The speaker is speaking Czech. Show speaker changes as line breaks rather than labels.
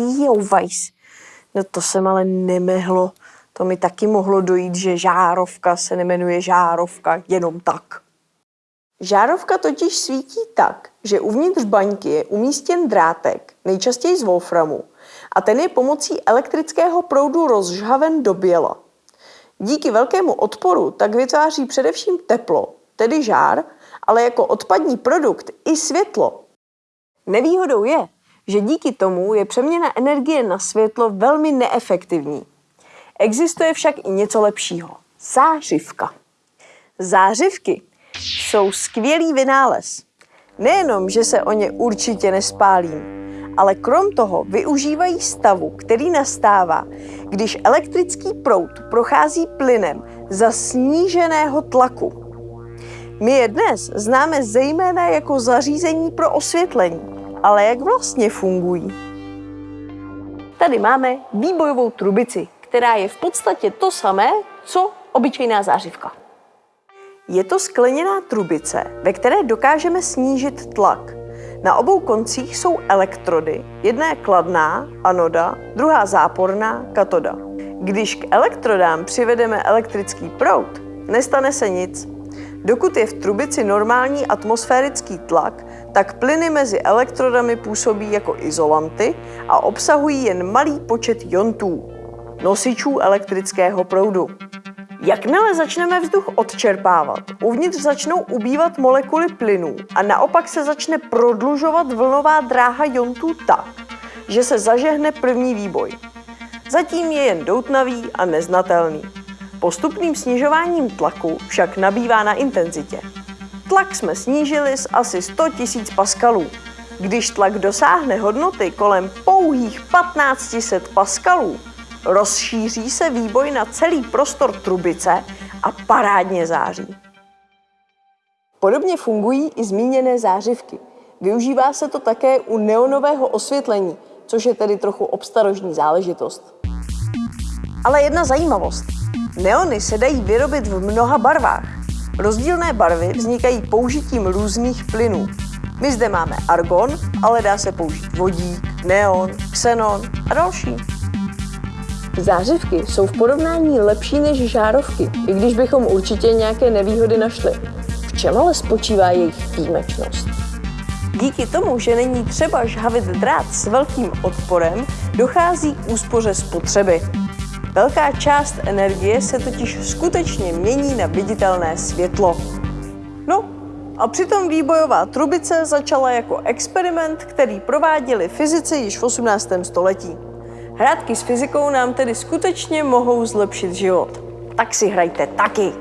omlouvajs. No to jsem ale nemehlo. To mi taky mohlo dojít, že žárovka se nemenuje žárovka jenom tak. Žárovka totiž svítí tak, že uvnitř baňky je umístěn drátek, nejčastěji z wolframu, a ten je pomocí elektrického proudu rozžhaven do běla. Díky velkému odporu tak vytváří především teplo, tedy žár, ale jako odpadní produkt i světlo. Nevýhodou je, že díky tomu je přeměna energie na světlo velmi neefektivní. Existuje však i něco lepšího. Zářivka. Zářivky jsou skvělý vynález. Nejenom, že se o ně určitě nespálím, ale krom toho využívají stavu, který nastává, když elektrický proud prochází plynem za sníženého tlaku. My je dnes známe zejména jako zařízení pro osvětlení, ale jak vlastně fungují? Tady máme výbojovou trubici, která je v podstatě to samé, co obyčejná zářivka. Je to skleněná trubice, ve které dokážeme snížit tlak. Na obou koncích jsou elektrody, jedna je kladná, anoda, druhá záporná, katoda. Když k elektrodám přivedeme elektrický proud, nestane se nic. Dokud je v trubici normální atmosférický tlak, tak plyny mezi elektrodami působí jako izolanty a obsahují jen malý počet jontů, nosičů elektrického proudu. Jakmile začneme vzduch odčerpávat, uvnitř začnou ubývat molekuly plynů a naopak se začne prodlužovat vlnová dráha jontů tak, že se zažehne první výboj. Zatím je jen doutnavý a neznatelný. Postupným snižováním tlaku však nabývá na intenzitě. Tlak jsme snížili z asi 100 000 paskalů. Když tlak dosáhne hodnoty kolem pouhých 1500 paskalů, rozšíří se výboj na celý prostor trubice a parádně září. Podobně fungují i zmíněné zářivky. Využívá se to také u neonového osvětlení, což je tedy trochu obstarožní záležitost. Ale jedna zajímavost. Neony se dají vyrobit v mnoha barvách. Rozdílné barvy vznikají použitím různých plynů. My zde máme argon, ale dá se použít vodík, neon, xenon a další. Zářivky jsou v porovnání lepší než žárovky, i když bychom určitě nějaké nevýhody našli. V čem ale spočívá jejich výjimečnost? Díky tomu, že není třeba žhavit drát s velkým odporem, dochází k úspoře spotřeby. Velká část energie se totiž skutečně mění na viditelné světlo. No, a přitom výbojová trubice začala jako experiment, který prováděli fyzici již v 18. století. Hrátky s fyzikou nám tedy skutečně mohou zlepšit život. Tak si hrajte taky!